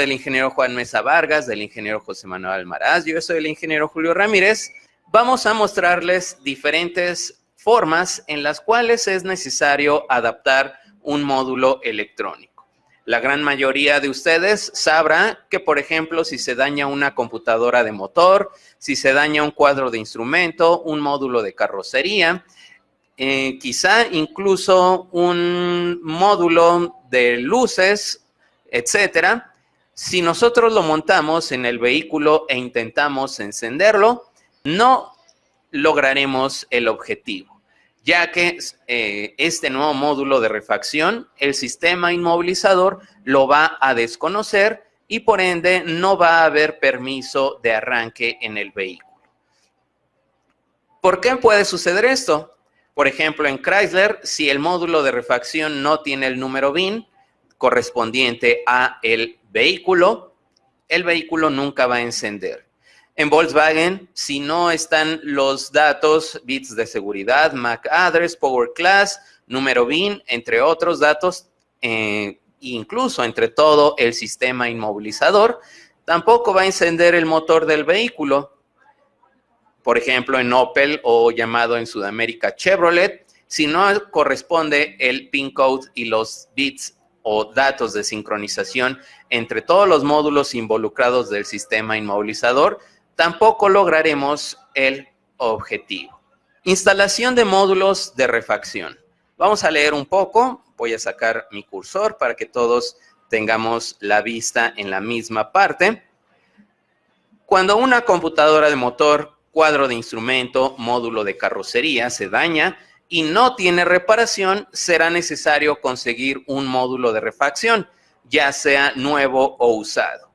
Del ingeniero Juan Mesa Vargas, del ingeniero José Manuel Almaraz, yo soy el ingeniero Julio Ramírez, vamos a mostrarles diferentes formas en las cuales es necesario adaptar un módulo electrónico. La gran mayoría de ustedes sabrá que, por ejemplo, si se daña una computadora de motor, si se daña un cuadro de instrumento, un módulo de carrocería, eh, quizá incluso un módulo de luces, etcétera. Si nosotros lo montamos en el vehículo e intentamos encenderlo, no lograremos el objetivo, ya que eh, este nuevo módulo de refacción, el sistema inmovilizador lo va a desconocer y por ende no va a haber permiso de arranque en el vehículo. ¿Por qué puede suceder esto? Por ejemplo, en Chrysler, si el módulo de refacción no tiene el número BIN correspondiente a el vehículo, el vehículo nunca va a encender. En Volkswagen, si no están los datos, bits de seguridad, MAC address, power class, número BIN, entre otros datos, eh, incluso entre todo el sistema inmovilizador, tampoco va a encender el motor del vehículo por ejemplo, en Opel o llamado en Sudamérica Chevrolet, si no corresponde el PIN code y los bits o datos de sincronización entre todos los módulos involucrados del sistema inmovilizador, tampoco lograremos el objetivo. Instalación de módulos de refacción. Vamos a leer un poco, voy a sacar mi cursor para que todos tengamos la vista en la misma parte. Cuando una computadora de motor cuadro de instrumento, módulo de carrocería se daña y no tiene reparación, será necesario conseguir un módulo de refacción, ya sea nuevo o usado.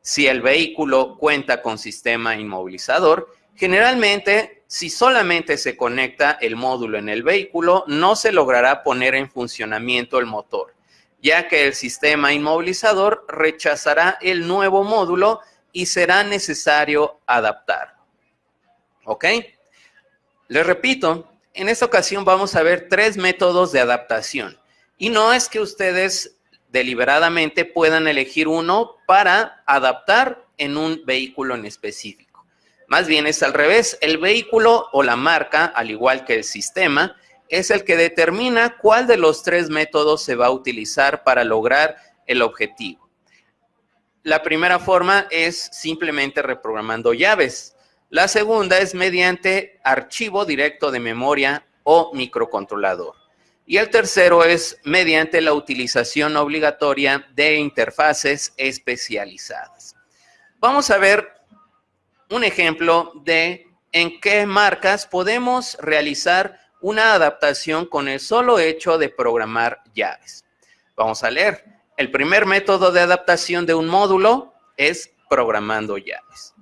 Si el vehículo cuenta con sistema inmovilizador, generalmente si solamente se conecta el módulo en el vehículo, no se logrará poner en funcionamiento el motor, ya que el sistema inmovilizador rechazará el nuevo módulo y será necesario adaptar. ¿Ok? Les repito, en esta ocasión vamos a ver tres métodos de adaptación. Y no es que ustedes deliberadamente puedan elegir uno para adaptar en un vehículo en específico. Más bien es al revés. El vehículo o la marca, al igual que el sistema, es el que determina cuál de los tres métodos se va a utilizar para lograr el objetivo. La primera forma es simplemente reprogramando llaves. La segunda es mediante archivo directo de memoria o microcontrolador. Y el tercero es mediante la utilización obligatoria de interfaces especializadas. Vamos a ver un ejemplo de en qué marcas podemos realizar una adaptación con el solo hecho de programar llaves. Vamos a leer. El primer método de adaptación de un módulo es programando llaves.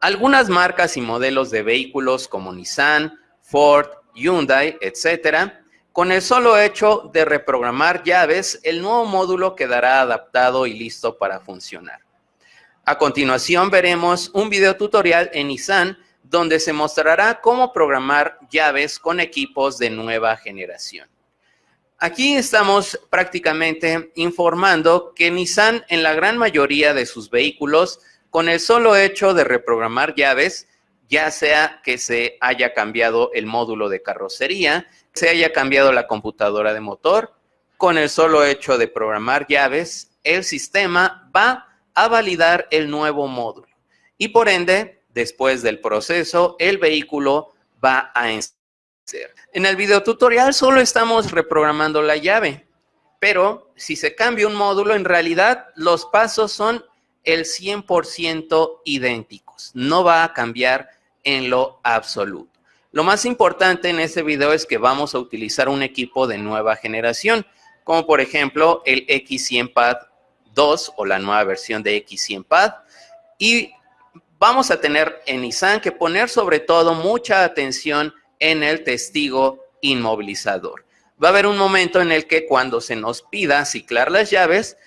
Algunas marcas y modelos de vehículos como Nissan, Ford, Hyundai, etcétera, con el solo hecho de reprogramar llaves, el nuevo módulo quedará adaptado y listo para funcionar. A continuación veremos un video tutorial en Nissan donde se mostrará cómo programar llaves con equipos de nueva generación. Aquí estamos prácticamente informando que Nissan en la gran mayoría de sus vehículos con el solo hecho de reprogramar llaves, ya sea que se haya cambiado el módulo de carrocería, se haya cambiado la computadora de motor, con el solo hecho de programar llaves, el sistema va a validar el nuevo módulo. Y por ende, después del proceso, el vehículo va a encender. En el video tutorial solo estamos reprogramando la llave, pero si se cambia un módulo, en realidad los pasos son el 100% idénticos. No va a cambiar en lo absoluto. Lo más importante en este video es que vamos a utilizar un equipo de nueva generación, como por ejemplo el X100 Pad 2 o la nueva versión de X100 Pad. Y vamos a tener en Nissan que poner sobre todo mucha atención en el testigo inmovilizador. Va a haber un momento en el que cuando se nos pida ciclar las llaves,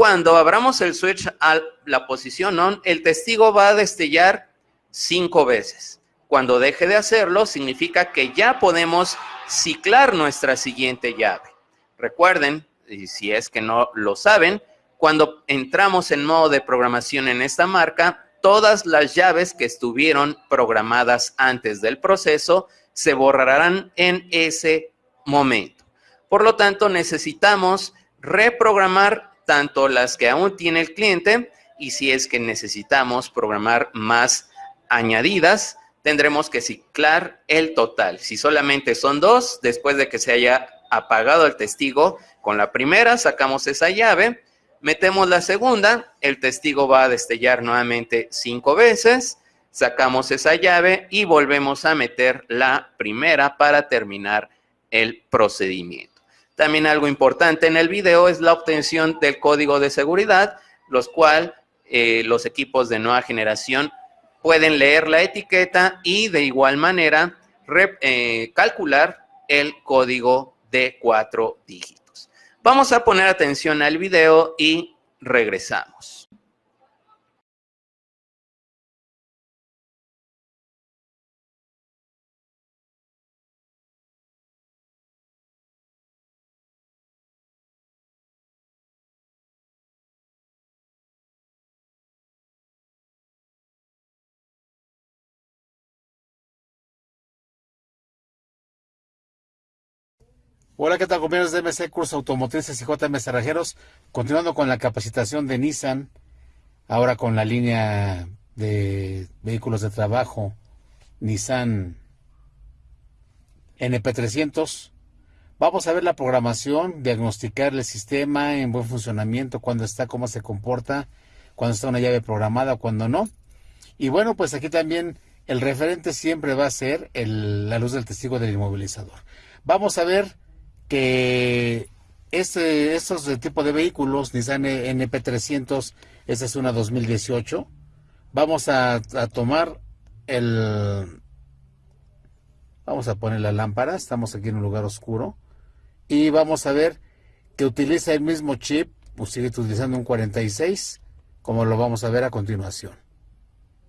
cuando abramos el switch a la posición on, el testigo va a destellar cinco veces. Cuando deje de hacerlo, significa que ya podemos ciclar nuestra siguiente llave. Recuerden, y si es que no lo saben, Cuando entramos en modo de programación en esta marca, todas las llaves que estuvieron programadas antes del proceso se borrarán en ese momento. Por lo tanto, necesitamos reprogramar tanto las que aún tiene el cliente y si es que necesitamos programar más añadidas, tendremos que ciclar el total. Si solamente son dos, después de que se haya apagado el testigo, con la primera sacamos esa llave, metemos la segunda, el testigo va a destellar nuevamente cinco veces, sacamos esa llave y volvemos a meter la primera para terminar el procedimiento. También algo importante en el video es la obtención del código de seguridad, los cual eh, los equipos de nueva generación pueden leer la etiqueta y de igual manera eh, calcular el código de cuatro dígitos. Vamos a poner atención al video y regresamos. Hola, ¿qué tal compañeros de MC Curso Automotrices y JM Cerrajeros? Continuando con la capacitación de Nissan, ahora con la línea de vehículos de trabajo Nissan NP300. Vamos a ver la programación, diagnosticar el sistema en buen funcionamiento, cuándo está, cómo se comporta, cuando está una llave programada, cuando no. Y bueno, pues aquí también el referente siempre va a ser la luz del testigo del inmovilizador. Vamos a ver que este, estos tipo de vehículos, Nissan NP300, esta es una 2018, vamos a, tomar el... Vamos a poner la lámpara, estamos aquí en un lugar oscuro, y vamos a ver que utiliza el mismo chip, pues sigue utilizando un 46, como lo vamos a ver a continuación.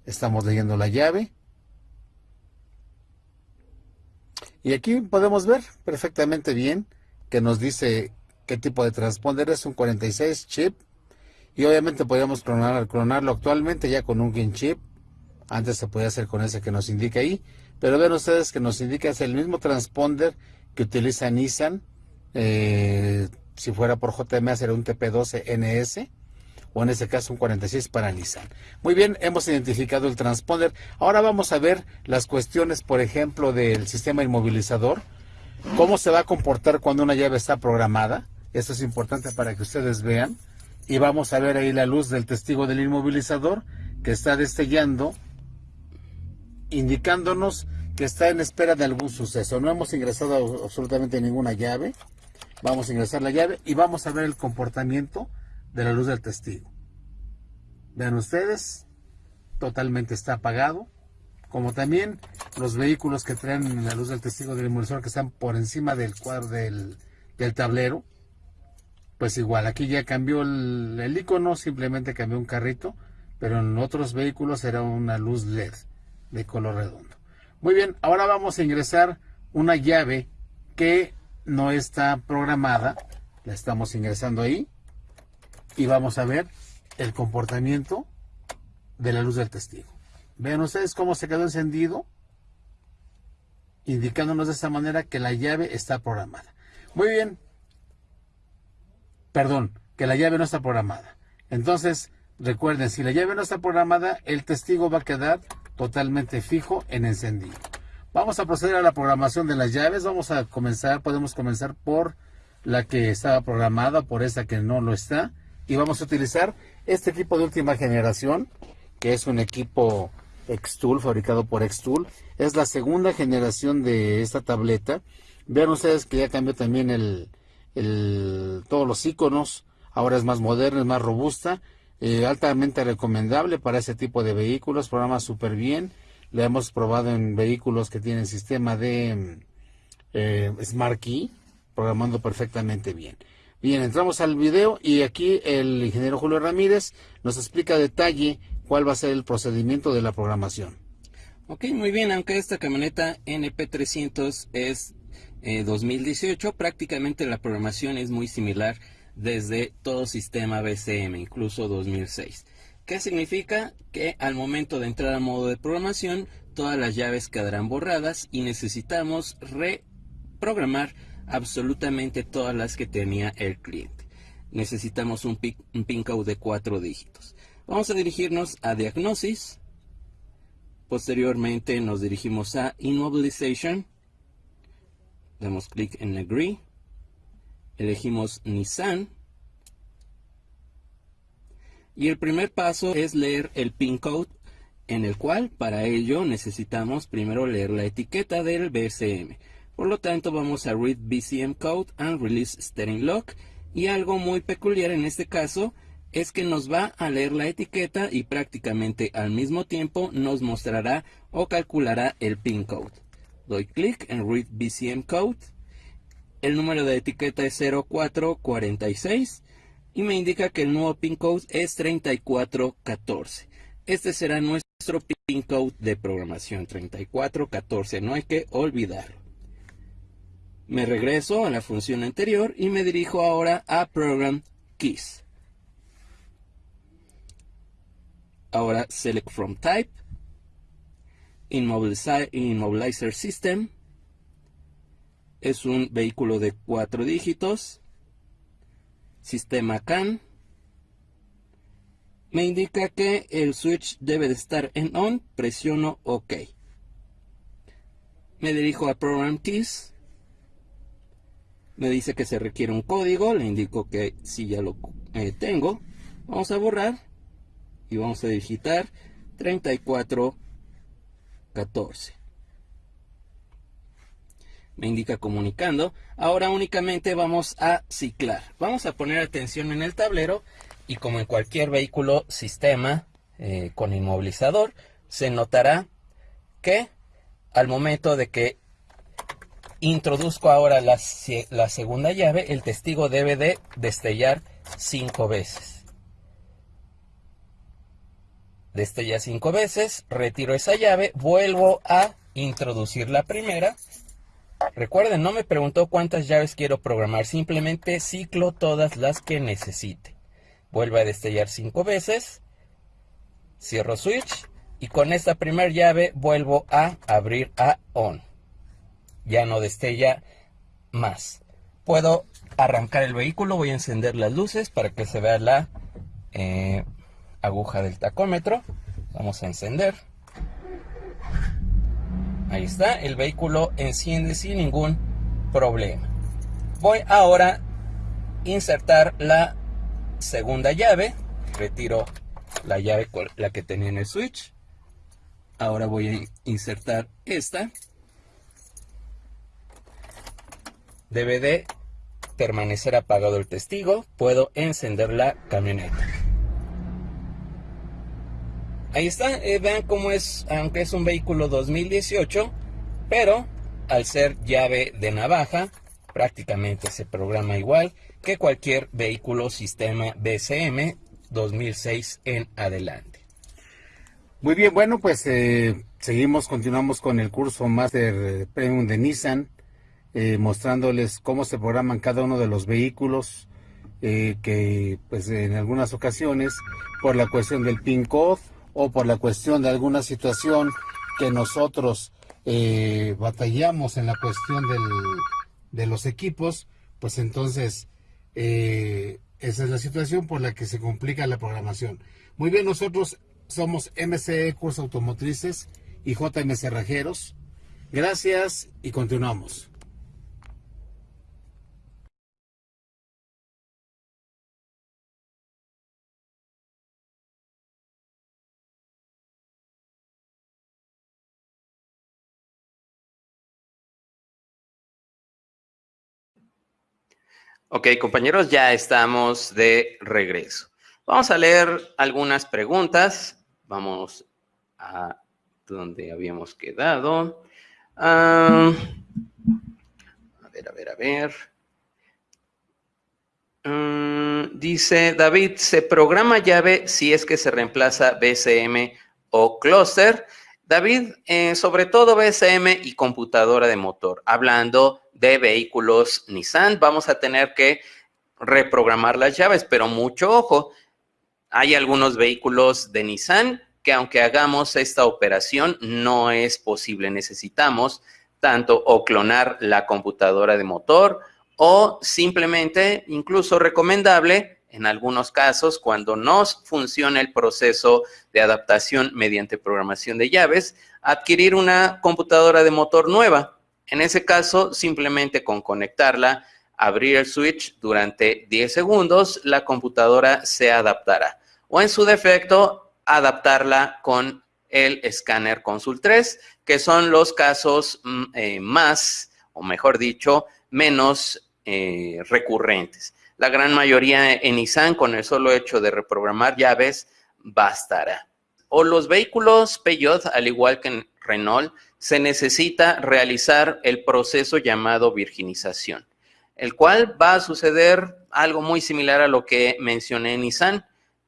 Estamos leyendo la llave. Y aquí podemos ver perfectamente bien que nos dice qué tipo de transponder es un 46 chip. Y obviamente podríamos clonar, clonarlo actualmente ya con un GIN chip. Antes se podía hacer con ese que nos indica ahí. Pero ven ustedes que nos indica es el mismo transponder que utiliza Nissan. Eh, si fuera por JMA sería un TP12NS o en este caso un 46 para Nissan. Muy bien, hemos identificado el transponder. Ahora vamos a ver las cuestiones, por ejemplo, del sistema inmovilizador. Cómo se va a comportar cuando una llave está programada. Esto es importante para que ustedes vean. Y vamos a ver ahí la luz del testigo del inmovilizador que está destellando, indicándonos que está en espera de algún suceso. No hemos ingresado absolutamente ninguna llave. Vamos a ingresar la llave y vamos a ver el comportamiento de la luz del testigo. Vean ustedes, totalmente está apagado, como también los vehículos que traen la luz del testigo del inmovilizador que están por encima del cuadro del, tablero, pues igual, aquí ya cambió el, el, icono, simplemente cambió un carrito, pero en otros vehículos era una luz LED de color redondo. Muy bien, ahora vamos a ingresar una llave que no está programada, la estamos ingresando ahí, y vamos a ver el comportamiento de la luz del testigo. Vean ustedes cómo se quedó encendido, indicándonos de esta manera que la llave está programada. Muy bien, perdón, que la llave no está programada. Entonces, recuerden, si la llave no está programada, el testigo va a quedar totalmente fijo en encendido. Vamos a proceder a la programación de las llaves. Vamos a comenzar, podemos comenzar por la que estaba programada, por esta que no lo está y vamos a utilizar este equipo de última generación, que es un equipo Xtool, fabricado por Xtool. Es la segunda generación de esta tableta. Vean ustedes que ya cambió también el, todos los iconos. Ahora es más moderna, es más robusta. Eh, altamente recomendable para ese tipo de vehículos. Programa súper bien. Lo hemos probado en vehículos que tienen sistema de eh, Smart Key, programando perfectamente bien. Bien, entramos al video y aquí el ingeniero Julio Ramírez nos explica a detalle cuál va a ser el procedimiento de la programación. Ok, muy bien, aunque esta camioneta NP300 es 2018, eh, prácticamente la programación es muy similar desde todo sistema BCM, incluso 2006. ¿Qué significa? Que al momento de entrar al modo de programación, todas las llaves quedarán borradas y necesitamos reprogramar absolutamente todas las que tenía el cliente. Necesitamos un, pin code de cuatro dígitos. Vamos a dirigirnos a Diagnosis. Posteriormente nos dirigimos a Immobilization. Damos clic en Agree. Elegimos Nissan. Y el primer paso es leer el pin code en el cual para ello necesitamos primero leer la etiqueta del BCM. Por lo tanto vamos a Read BCM Code and Release Steering Lock y algo muy peculiar en este caso es que nos va a leer la etiqueta y prácticamente al mismo tiempo nos mostrará o calculará el pin code. Doy clic en Read BCM Code. El número de etiqueta es 0446 y me indica que el nuevo pin code es 3414. Este será nuestro pin code de programación 3414, no hay que olvidarlo. Me regreso a la función anterior y me dirijo ahora a Program Keys. Ahora Select From Type, Immobilizer System, es un vehículo de cuatro dígitos, sistema CAN, me indica que el switch debe de estar en on, presiono OK. Me dirijo a Program Keys, me dice que se requiere un código, le indico que si ya lo eh, tengo. Vamos a borrar y vamos a digitar 3414. Me indica comunicando. Ahora únicamente vamos a ciclar. Vamos a poner atención en el tablero y como en cualquier vehículo sistema eh, con inmovilizador, se notará que al momento de que Introduzco ahora la, segunda llave. El testigo debe de destellar cinco veces. Destella cinco veces, retiro esa llave, vuelvo a introducir la primera. Recuerden, no me preguntó cuántas llaves quiero programar, simplemente ciclo todas las que necesite. Vuelvo a destellar cinco veces, cierro switch y con esta primera llave vuelvo a abrir a on ya no destella más. Puedo arrancar el vehículo, voy a encender las luces para que se vea la eh, aguja del tacómetro. Vamos a encender. Ahí está, el vehículo enciende sin ningún problema. Voy ahora a insertar la segunda llave. Retiro la llave la que tenía en el switch. Ahora voy a insertar esta. Debe de permanecer apagado el testigo. Puedo encender la camioneta. Ahí está, eh, vean cómo es, aunque es un vehículo 2018, pero al ser llave de navaja, prácticamente se programa igual que cualquier vehículo sistema BCM 2006 en adelante. Muy bien, bueno, pues eh, seguimos, continuamos con el curso Master Premium de Nissan. Eh, mostrándoles cómo se programan cada uno de los vehículos, eh, que pues en algunas ocasiones por la cuestión del PIN code o por la cuestión de alguna situación que nosotros eh, batallamos en la cuestión del, de los equipos, pues entonces esa es la situación por la que se complica la programación. Muy bien, nosotros somos MCE Cursos Automotrices y JM Cerrajeros. Gracias y continuamos. Ok, compañeros, ya estamos de regreso. Vamos a leer algunas preguntas. Vamos a donde habíamos quedado. a ver, a ver, a ver. Mm, dice David, ¿se programa llave si es que se reemplaza BCM o cluster? David, eh, sobre todo BCM y computadora de motor. Hablando de vehículos Nissan, vamos a tener que reprogramar las llaves, pero mucho ojo, hay algunos vehículos de Nissan que aunque hagamos esta operación no es posible. Necesitamos tanto o clonar la computadora de motor o simplemente, incluso recomendable, en algunos casos, cuando no funciona el proceso de adaptación mediante programación de llaves, adquirir una computadora de motor nueva. En ese caso, simplemente con conectarla, abrir el switch durante 10 segundos, la computadora se adaptará. O en su defecto, adaptarla con el escáner Consul 3, que son los casos mm, eh, más, o mejor dicho, menos eh, recurrentes. La gran mayoría en Nissan, con el solo hecho de reprogramar llaves, bastará. O los vehículos Peugeot, al igual que en Renault, se necesita realizar el proceso llamado virginización, el cual va a suceder algo muy similar a lo que mencioné en Nissan.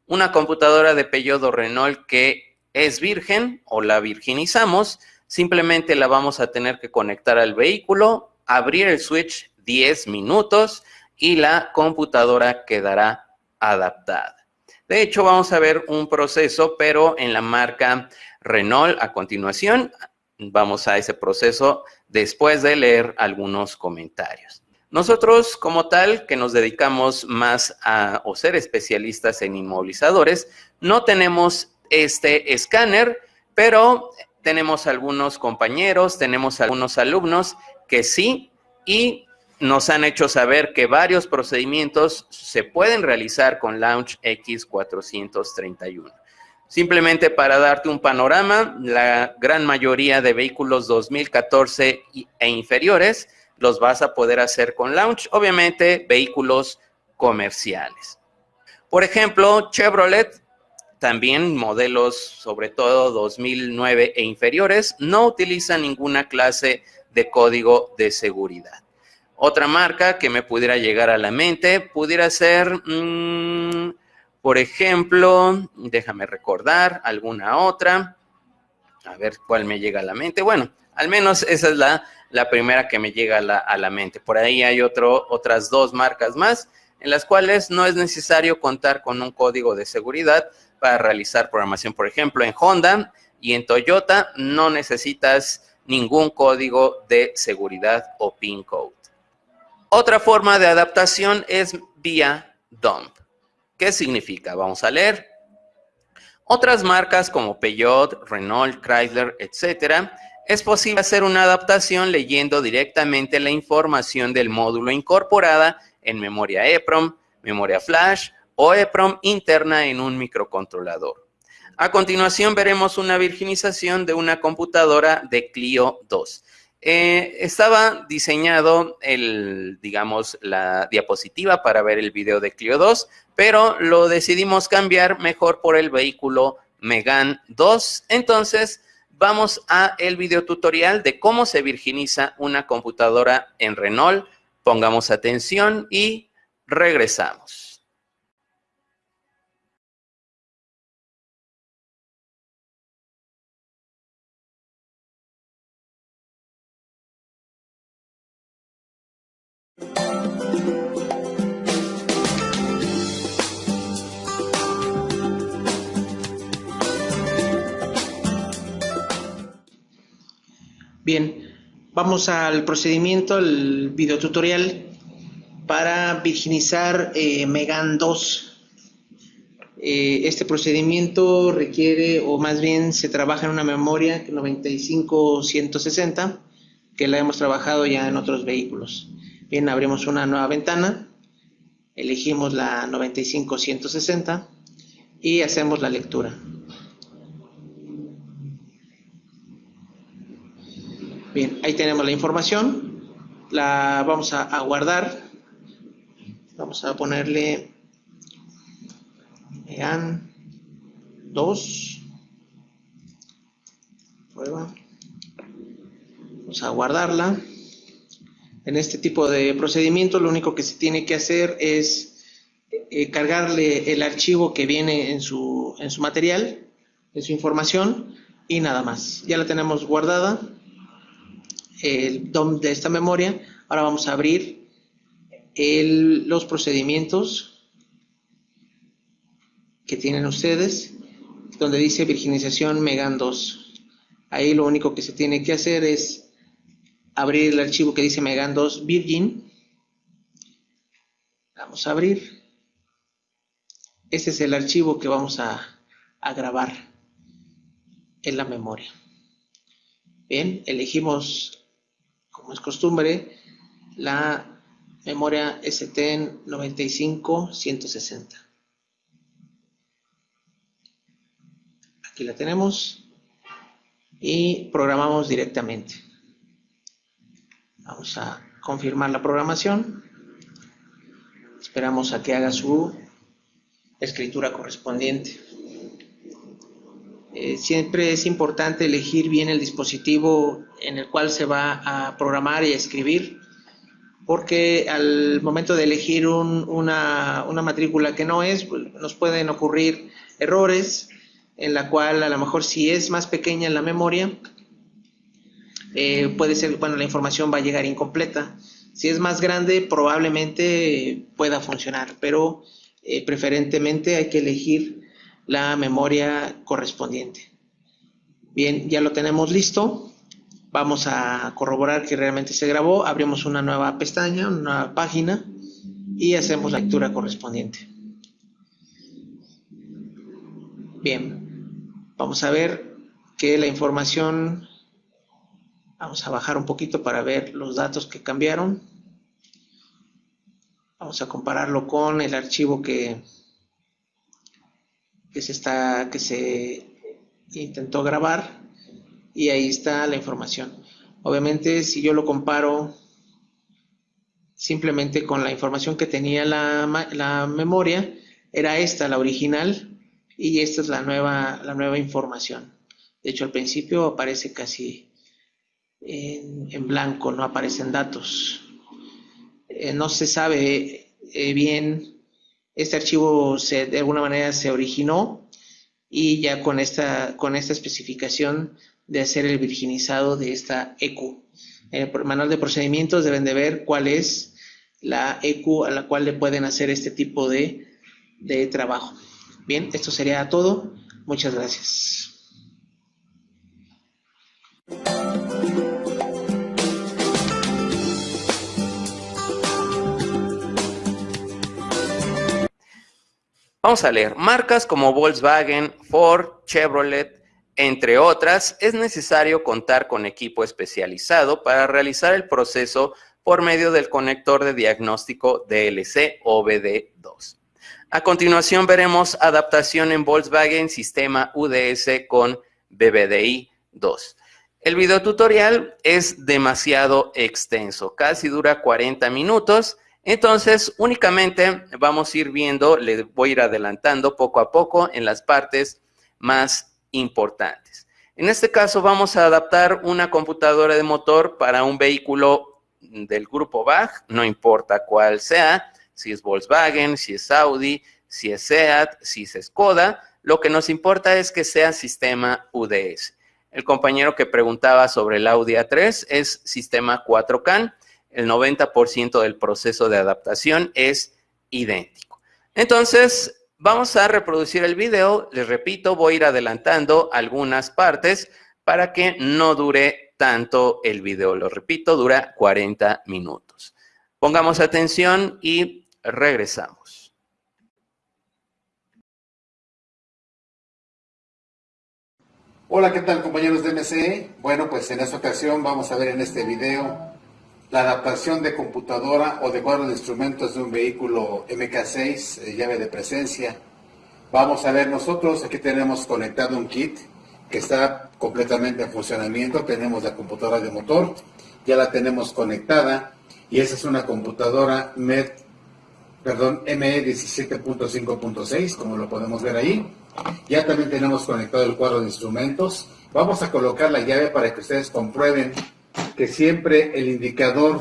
Una computadora de Peugeot o Renault que es virgen o la virginizamos, simplemente la vamos a tener que conectar al vehículo, abrir el switch 10 minutos y la computadora quedará adaptada. De hecho, vamos a ver un proceso, pero en la marca Renault a continuación. Vamos a ese proceso después de leer algunos comentarios. Nosotros, como tal, que nos dedicamos más a o ser especialistas en inmovilizadores, no tenemos este escáner, pero tenemos algunos compañeros, tenemos algunos alumnos que sí, y nos han hecho saber que varios procedimientos se pueden realizar con Launch X431. Simplemente para darte un panorama, la gran mayoría de vehículos 2014 e inferiores los vas a poder hacer con Launch, obviamente vehículos comerciales. Por ejemplo, Chevrolet, también modelos sobre todo 2009 e inferiores, no utilizan ninguna clase de código de seguridad. Otra marca que me pudiera llegar a la mente pudiera ser, mm, por ejemplo, déjame recordar alguna otra, a ver cuál me llega a la mente. Bueno, al menos esa es la, primera que me llega a la, a la mente. Por ahí hay otras dos marcas más en las cuales no es necesario contar con un código de seguridad para realizar programación. Por ejemplo, en Honda y en Toyota no necesitas ningún código de seguridad o PIN code. Otra forma de adaptación es vía dump. ¿Qué significa? Vamos a leer. Otras marcas como Peugeot, Renault, Chrysler, etcétera, es posible hacer una adaptación leyendo directamente la información del módulo incorporada en memoria EPROM, memoria flash o EPROM interna en un microcontrolador. A continuación veremos una virginización de una computadora de Clio 2. Eh, estaba diseñado el, digamos, la diapositiva para ver el video de Clio 2, pero lo decidimos cambiar mejor por el vehículo Megan 2. Entonces, vamos a el video tutorial de cómo se virginiza una computadora en Renault. Pongamos atención y regresamos. Bien, vamos al procedimiento, el videotutorial para virginizar eh, Megan 2. Eh, este procedimiento requiere, o más bien se trabaja en una memoria 95-160, que la hemos trabajado ya en otros vehículos. Bien, abrimos una nueva ventana, elegimos la 95-160 y hacemos la lectura. Bien, ahí tenemos la información. La vamos a, guardar. Vamos a ponerle EAN 2. Prueba. Vamos a guardarla. En este tipo de procedimiento lo único que se tiene que hacer es eh, cargarle el archivo que viene en su, en su material, en su información y nada más. Ya la tenemos guardada el DOM de esta memoria. Ahora vamos a abrir los procedimientos que tienen ustedes, donde dice virginización Megan 2. Ahí lo único que se tiene que hacer es abrir el archivo que dice Megan 2 Virgin. Vamos a abrir. Este es el archivo que vamos a, a grabar en la memoria. Bien, elegimos, como es costumbre, la memoria STN 95-160. Aquí la tenemos y programamos directamente. Vamos a confirmar la programación. Esperamos a que haga su escritura correspondiente. Eh, siempre es importante elegir bien el dispositivo en el cual se va a programar y escribir, porque al momento de elegir una, matrícula que no es, pues, nos pueden ocurrir errores en la cual a lo mejor si es más pequeña en la memoria, eh, puede ser, bueno, la información va a llegar incompleta. Si es más grande, probablemente pueda funcionar, pero eh, preferentemente hay que elegir la memoria correspondiente. Bien, ya lo tenemos listo. Vamos a corroborar que realmente se grabó. Abrimos una nueva pestaña, una nueva página y hacemos la lectura correspondiente. Bien, vamos a ver que la información, vamos a bajar un poquito para ver los datos que cambiaron. Vamos a compararlo con el archivo que, que se, está, que se intentó grabar y ahí está la información. Obviamente si yo lo comparo simplemente con la información que tenía la, la memoria, era esta la original y esta es la nueva, la nueva información. De hecho al principio aparece casi en, blanco, no aparecen datos. Eh, no se sabe eh, bien este archivo se, de alguna manera se originó y ya con esta, con esta especificación de hacer el virginizado de esta EQ. En el manual de procedimientos deben de ver cuál es la EQ a la cual le pueden hacer este tipo de, de trabajo. Bien, esto sería todo. Muchas gracias. Vamos a leer, marcas como Volkswagen, Ford, Chevrolet, entre otras, es necesario contar con equipo especializado para realizar el proceso por medio del conector de diagnóstico DLC OBD2. A continuación veremos adaptación en Volkswagen sistema UDS con BBDI 2. El video tutorial es demasiado extenso, casi dura 40 minutos entonces, únicamente vamos a ir viendo, le voy a ir adelantando poco a poco en las partes más importantes. En este caso vamos a adaptar una computadora de motor para un vehículo del grupo BAG, no importa cuál sea, si es Volkswagen, si es Audi, si es SEAT, si es Skoda, lo que nos importa es que sea sistema UDS. El compañero que preguntaba sobre el Audi A3 es sistema 4CAN, el 90% del proceso de adaptación es idéntico. Entonces, vamos a reproducir el video. Les repito, voy a ir adelantando algunas partes para que no dure tanto el video. Lo repito, dura 40 minutos. Pongamos atención y regresamos. Hola, ¿qué tal compañeros de MCE? Bueno, pues en esta ocasión vamos a ver en este video la adaptación de computadora o de cuadro de instrumentos de un vehículo MK6, eh, llave de presencia. Vamos a ver nosotros, aquí tenemos conectado un kit que está completamente en funcionamiento, tenemos la computadora de motor, ya la tenemos conectada y esa es una computadora MED, perdón, ME 17.5.6, como lo podemos ver ahí. Ya también tenemos conectado el cuadro de instrumentos. Vamos a colocar la llave para que ustedes comprueben que siempre el indicador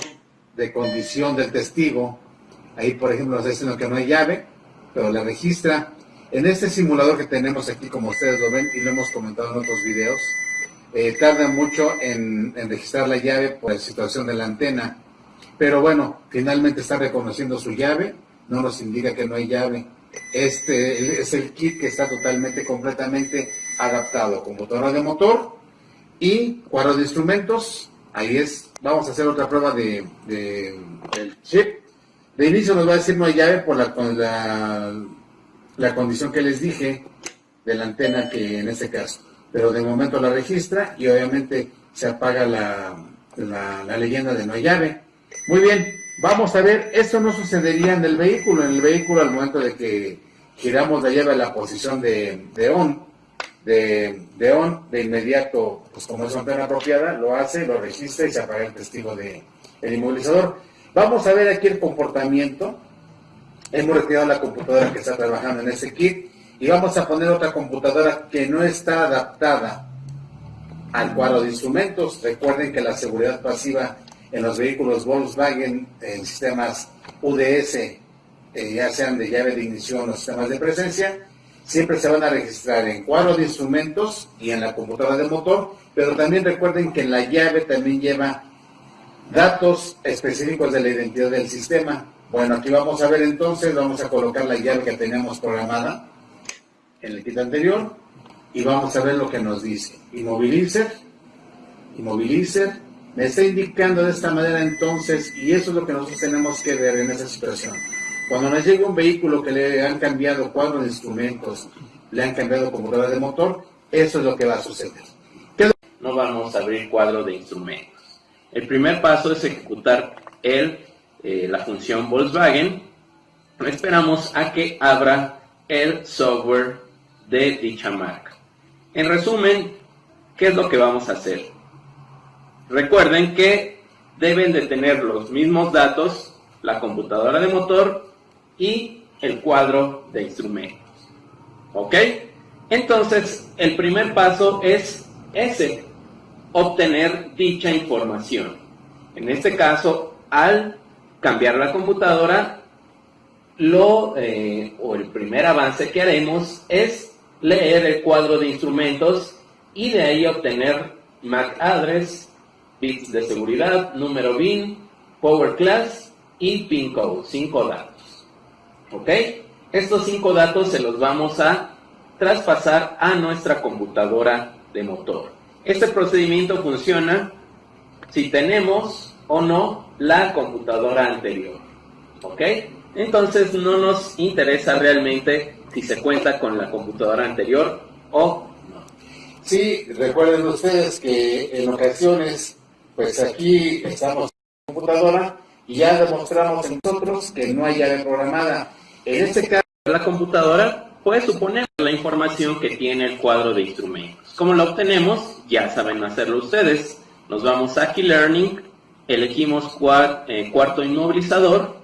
de condición del testigo, ahí por ejemplo nos diciendo que no hay llave, pero la registra. En este simulador que tenemos aquí, como ustedes lo ven y lo hemos comentado en otros videos, eh, tarda mucho en, en, registrar la llave por la situación de la antena, pero bueno, finalmente está reconociendo su llave, no nos indica que no hay llave. Este es el kit que está totalmente, completamente adaptado. Computadora de motor y cuadro de instrumentos. Ahí es. Vamos a hacer otra prueba de, del chip. De inicio nos va a decir no hay llave por la, la, la condición que les dije de la antena que en este caso. Pero de momento la registra y obviamente se apaga la, la, leyenda de no hay llave. Muy bien, vamos a ver, esto no sucedería en el vehículo. En el vehículo al momento de que giramos la llave a la posición de, de on, de, de, on, de inmediato, pues como es antena apropiada, lo hace, lo registra y se apaga el testigo de inmovilizador. Vamos a ver aquí el comportamiento. Hemos retirado la computadora que está trabajando en ese kit y vamos a poner otra computadora que no está adaptada al cuadro de instrumentos. Recuerden que la seguridad pasiva en los vehículos Volkswagen en sistemas UDS, eh, ya sean de llave de ignición o sistemas de presencia, siempre se van a registrar en cuadro de instrumentos y en la computadora de motor, pero también recuerden que la llave también lleva datos específicos de la identidad del sistema. Bueno, aquí vamos a ver entonces, vamos a colocar la llave que tenemos programada en el kit anterior y vamos a ver lo que nos dice. Inmovilizer, inmovilizer, me está indicando de esta manera entonces, y eso es lo que nosotros tenemos que ver en esa situación. Cuando nos llega un vehículo que le han cambiado cuadro de instrumentos, le han cambiado computadora de motor, eso es lo que va a suceder. No vamos a abrir cuadro de instrumentos. El primer paso es ejecutar eh, la función Volkswagen. Esperamos a que abra el software de dicha marca. En resumen, ¿qué es lo que vamos a hacer? Recuerden que deben de tener los mismos datos, la computadora de motor y el cuadro de instrumentos. ¿Ok? Entonces, el primer paso es ese, obtener dicha información. En este caso, al cambiar la computadora, lo, eh, o el primer avance que haremos es leer el cuadro de instrumentos y de ahí obtener MAC address, bits de seguridad, número BIN, power class y pin code, cinco datos. ¿Ok? Estos cinco datos se los vamos a traspasar a nuestra computadora de motor. Este procedimiento funciona si tenemos o no la computadora anterior. ¿Ok? Entonces no nos interesa realmente si se cuenta con la computadora anterior o no. Sí, recuerden ustedes que en ocasiones, pues aquí estamos en la computadora y ya demostramos nosotros que no hay llave programada. En este caso, la computadora puede suponer la información que tiene el cuadro de instrumentos. ¿Cómo lo obtenemos? Ya saben hacerlo ustedes. Nos vamos a Key Learning, elegimos eh, cuarto inmovilizador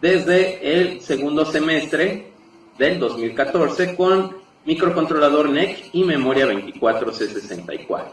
desde el segundo semestre del 2014 con microcontrolador NEC y memoria 24C64.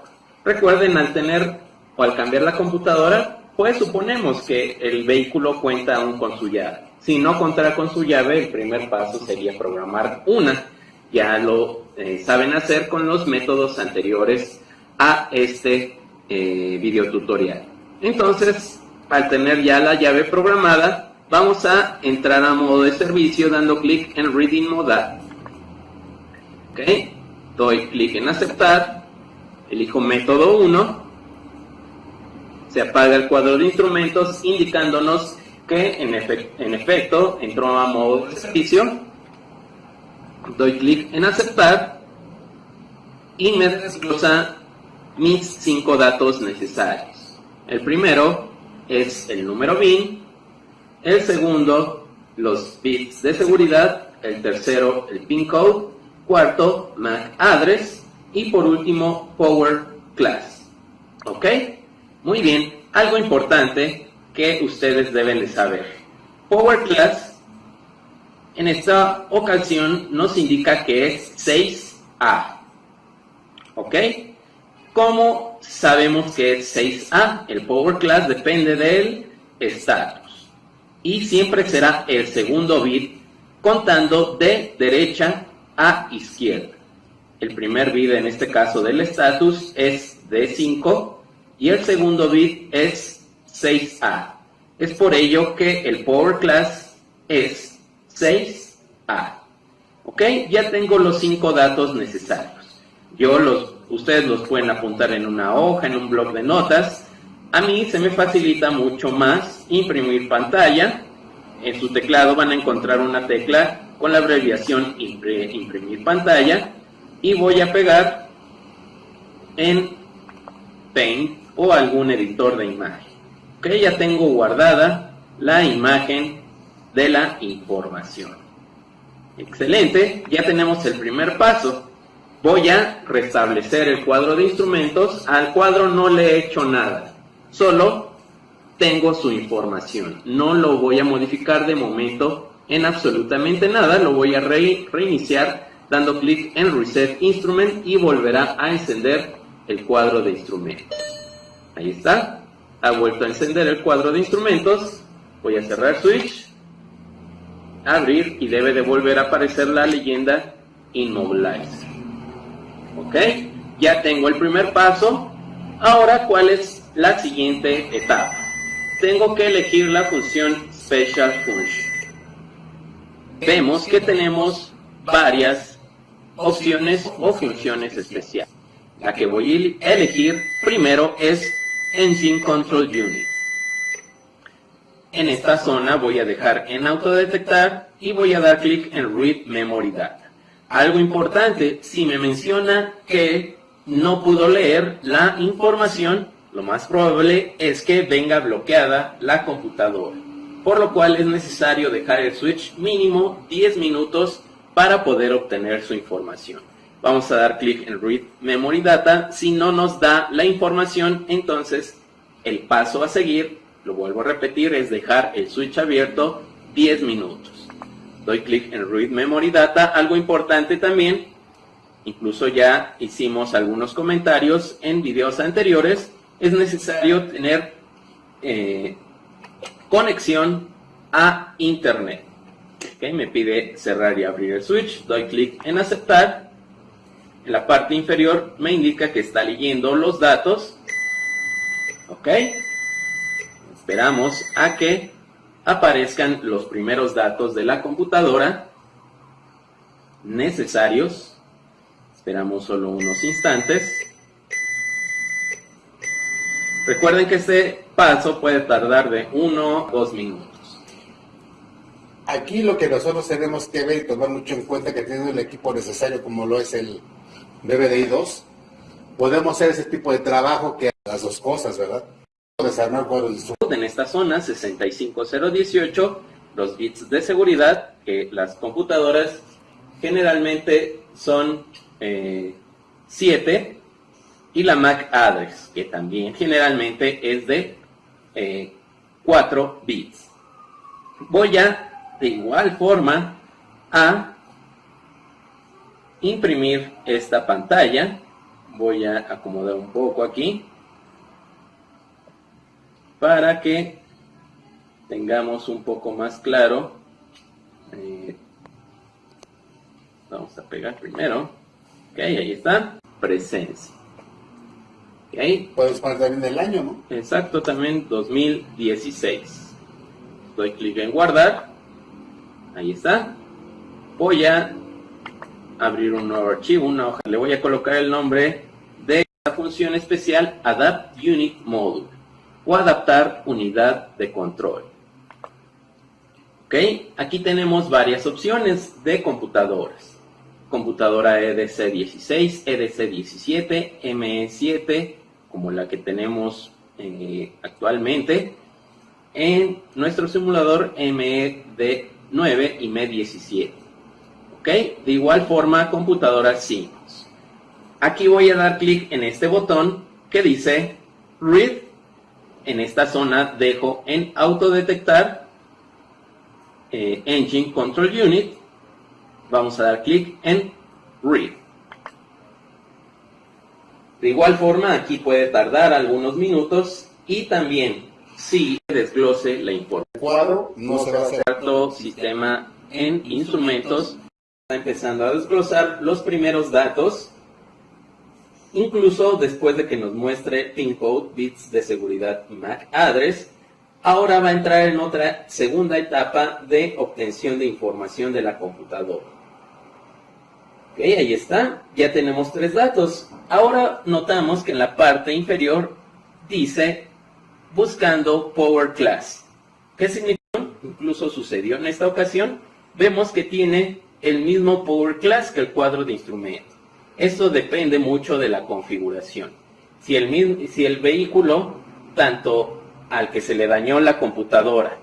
Recuerden, al tener o al cambiar la computadora, pues suponemos que el vehículo cuenta aún con su llave. Si no contara con su llave, el primer paso sería programar una. Ya lo eh, saben hacer con los métodos anteriores a este eh, video tutorial. Entonces, al tener ya la llave programada, vamos a entrar a modo de servicio dando clic en Reading Mode. Ok, doy clic en aceptar, elijo método 1, se apaga el cuadro de instrumentos indicándonos que en, en efecto entró a modo de servicio, doy clic en aceptar y me desglosa mis cinco datos necesarios. El primero es el número BIN, el segundo, los bits de seguridad. El tercero, el pin code. Cuarto, MAC address. Y por último, power class. ¿Ok? Muy bien. Algo importante que ustedes deben de saber. Power class en esta ocasión nos indica que es 6A. ¿Ok? ¿Cómo sabemos que es 6A? El power class depende del status y siempre será el segundo bit contando de derecha a izquierda. El primer bit en este caso del status es D5 y el segundo bit es 6A. Es por ello que el Power Class es 6A. ¿Ok? Ya tengo los cinco datos necesarios. Yo los, ustedes los pueden apuntar en una hoja, en un blog de notas. A mí se me facilita mucho más imprimir pantalla. En su teclado van a encontrar una tecla con la abreviación imprimir pantalla y voy a pegar en Paint o algún editor de imagen. Ok, ya tengo guardada la imagen de la información. Excelente, ya tenemos el primer paso. Voy a restablecer el cuadro de instrumentos. Al cuadro no le he hecho nada, solo tengo su información. No lo voy a modificar de momento en absolutamente nada. Lo voy a reiniciar dando clic en Reset Instrument y volverá a encender el cuadro de instrumentos. Ahí está. Ha vuelto a encender el cuadro de instrumentos. Voy a cerrar Switch abrir y debe de volver a aparecer la leyenda Immobilize. ¿Ok? Ya tengo el primer paso. Ahora, ¿cuál es la siguiente etapa? Tengo que elegir la función Special Function. Vemos que tenemos varias opciones o funciones especiales. La que voy a elegir primero es Engine Control Unit. En esta zona voy a dejar en autodetectar y voy a dar clic en Read Memory Data. Algo importante, si me menciona que no pudo leer la información, lo más probable es que venga bloqueada la computadora, por lo cual es necesario dejar el switch mínimo 10 minutos para poder obtener su información. Vamos a dar clic en Read Memory Data. Si no nos da la información, entonces el paso a seguir lo vuelvo a repetir, es dejar el switch abierto 10 minutos. Doy clic en Read Memory Data. Algo importante también, incluso ya hicimos algunos comentarios en videos anteriores, es necesario tener eh, conexión a Internet. me pide cerrar y abrir el switch, doy clic en aceptar. La parte inferior me indica que está leyendo los datos. ¿Ok? Esperamos a que aparezcan los primeros datos de la computadora necesarios. Esperamos solo unos instantes. Recuerden que este paso puede tardar de 1 o 2 minutos. Aquí lo que nosotros tenemos que ver y tomar mucho en cuenta que teniendo el equipo necesario como lo es el BBDI 2, podemos hacer ese tipo de trabajo que las dos cosas, ¿verdad? En esta zona 65018, los bits de seguridad, que las computadoras generalmente son 7, eh, y la MAC address, que también generalmente es de 4 eh, bits. Voy a, de igual forma, a imprimir esta pantalla. Voy a acomodar un poco aquí para que tengamos un poco más claro. Eh, vamos a pegar primero. Ok, ahí está. Presencia. Okay. Puedes poner también el año, ¿no? Exacto, también 2016. Doy clic en guardar. Ahí está. Voy a abrir un nuevo archivo, una hoja. Le voy a colocar el nombre de la función especial Adapt Unit Module o adaptar unidad de control. ¿Ok? Aquí tenemos varias opciones de computadoras. Computadora EDC16, EDC17, ME7, como la que tenemos eh, actualmente. En nuestro simulador MED9 y MED17. ¿Ok? De igual forma, computadora Siemens. Aquí voy a dar clic en este botón que dice Read en esta zona dejo en autodetectar eh, Engine Control Unit. Vamos a dar clic en Read. De igual forma, aquí puede tardar algunos minutos y también si desglose la información. Cuadro no se va a hacer. sistema en instrumentos empezando a desglosar los primeros datos Incluso después de que nos muestre pin code, bits de seguridad MAC address, ahora va a entrar en otra segunda etapa de obtención de información de la computadora. Ok, ahí está, ya tenemos tres datos. Ahora notamos que en la parte inferior dice buscando Power Class. ¿Qué significa? Incluso sucedió en esta ocasión. Vemos que tiene el mismo Power Class que el cuadro de instrumentos. Esto depende mucho de la configuración. Si el, si el vehículo, tanto al que se le dañó la computadora,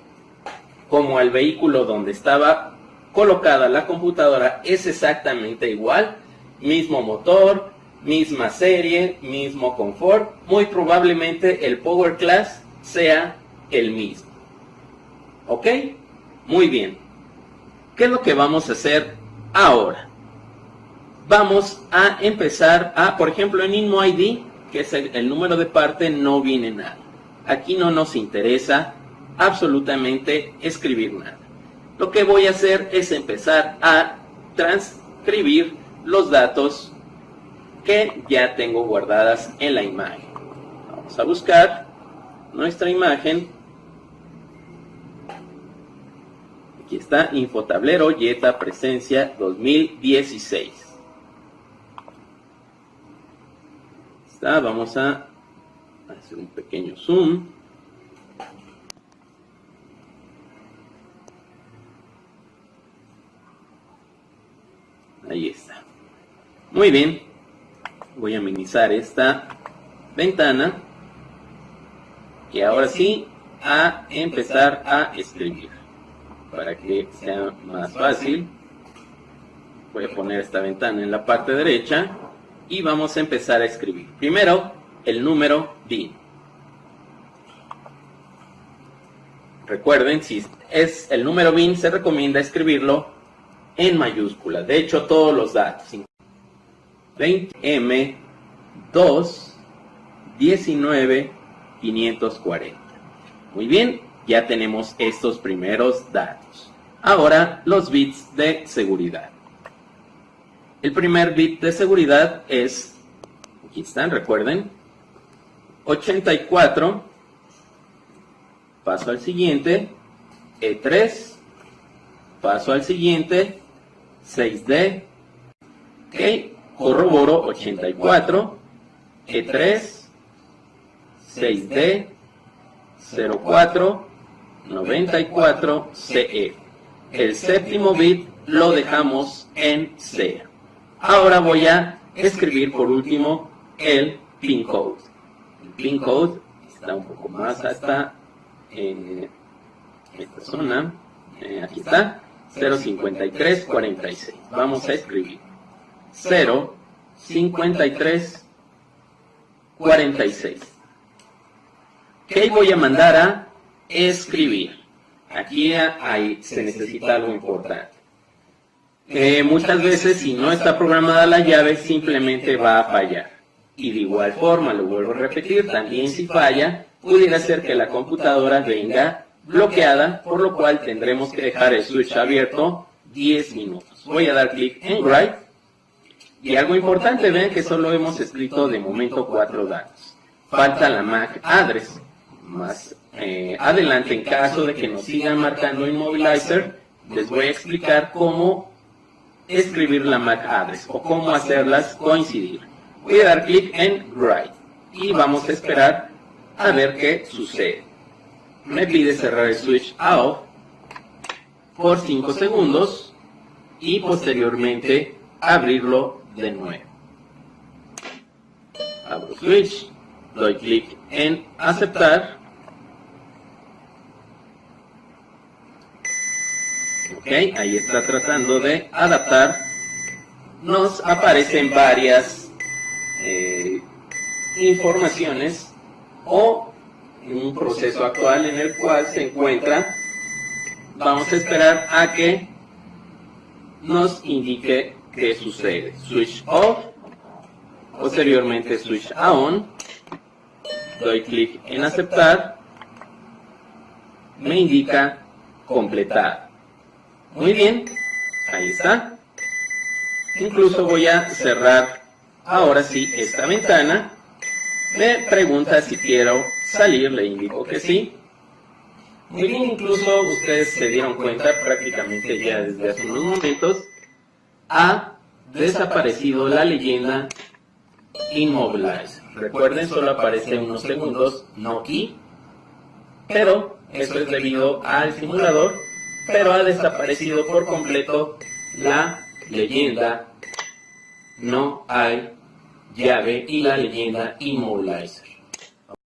como al vehículo donde estaba colocada la computadora, es exactamente igual, mismo motor, misma serie, mismo confort, muy probablemente el Power Class sea el mismo. ¿Ok? Muy bien. ¿Qué es lo que vamos a hacer ahora? Vamos a empezar a, por ejemplo, en InmoID, que es el, número de parte, no viene nada. Aquí no nos interesa absolutamente escribir nada. Lo que voy a hacer es empezar a transcribir los datos que ya tengo guardadas en la imagen. Vamos a buscar nuestra imagen. Aquí está, Infotablero Yeta Presencia 2016. Está, vamos a hacer un pequeño zoom. Ahí está. Muy bien voy a minimizar esta ventana y ahora sí a empezar a escribir para que sea más fácil voy a poner esta ventana en la parte derecha y vamos a empezar a escribir. Primero el número DIN recuerden si es el número BIN se recomienda escribirlo en mayúscula. De hecho todos los datos 20M 2 19 540. Muy bien, ya tenemos estos primeros datos. Ahora los bits de seguridad. El primer bit de seguridad es, aquí están, recuerden, 84. Paso al siguiente, E3. Paso al siguiente, 6D. Ok, corroboro 84, E3, 6D, 04, 94, CE. El séptimo bit lo dejamos en C. Ahora voy a escribir por último el pin code. El pin code está un poco más hasta eh, esta zona. Eh, aquí está. 05346. Vamos a escribir. 0, 53, 46. ¿Qué voy a mandar a escribir? Aquí hay, se necesita algo importante. Eh, muchas veces si no está programada la llave simplemente va a fallar. Y de igual forma, lo vuelvo a repetir, también si falla, pudiera ser que la computadora venga bloqueada, por lo cual tendremos que dejar el switch abierto 10 minutos. Voy a dar clic en Write y algo importante, ven que solo hemos escrito de momento cuatro datos. Falta la MAC address. Más eh, adelante, en caso de que nos sigan marcando Immobilizer, les voy a explicar cómo escribir la MAC address o cómo hacerlas coincidir. Voy a dar clic en Write y vamos a esperar a ver qué sucede. Me pide cerrar el switch a off por 5 segundos y posteriormente abrirlo de nuevo. Abro switch, doy clic en aceptar. Ok, ahí está tratando de adaptar. Nos aparecen varias eh, informaciones o un proceso actual en el cual se encuentra. Vamos a esperar a que nos indique qué sucede. Switch off, posteriormente switch on, doy clic en aceptar, me indica completar. Muy bien, ahí está. Incluso voy a cerrar ahora sí esta ventana. Me pregunta si quiero salir, le indico que sí. Muy bien, incluso ustedes se dieron cuenta prácticamente ya desde hace unos momentos, ha desaparecido la leyenda Immobilize. Recuerden, solo aparece unos segundos, no key, pero eso es debido al simulador, pero ha desaparecido por completo la leyenda no hay llave y la leyenda Immobilizer.